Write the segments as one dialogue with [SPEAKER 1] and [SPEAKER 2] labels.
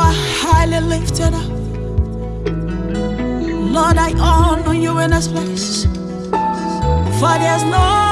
[SPEAKER 1] are highly lifted up. Lord, I honor you in this place. For there's no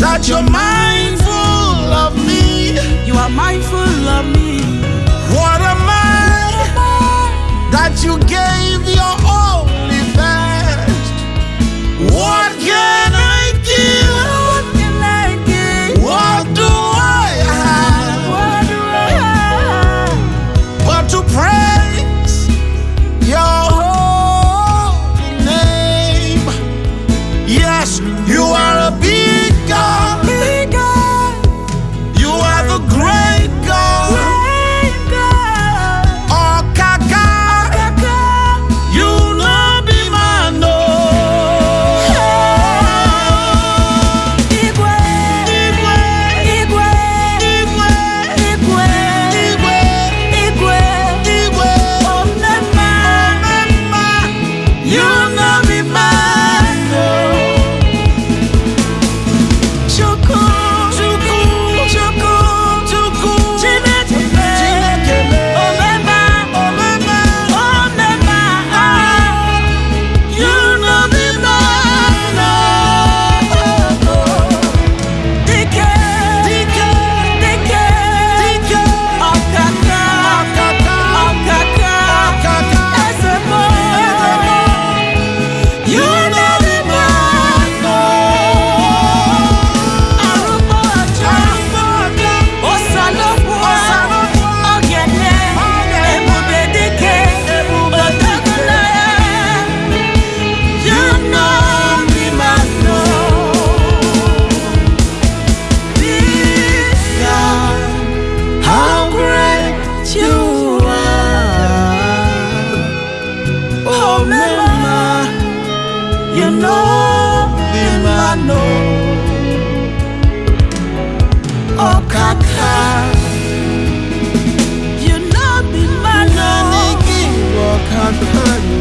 [SPEAKER 2] that you're mindful of me.
[SPEAKER 1] You are mindful of me.
[SPEAKER 2] What am I, what am I? that you
[SPEAKER 1] gave?
[SPEAKER 2] You're
[SPEAKER 1] not. mema, you know mema
[SPEAKER 2] no.
[SPEAKER 1] Oh kaka, you know mema no. Nani kiwa kaka.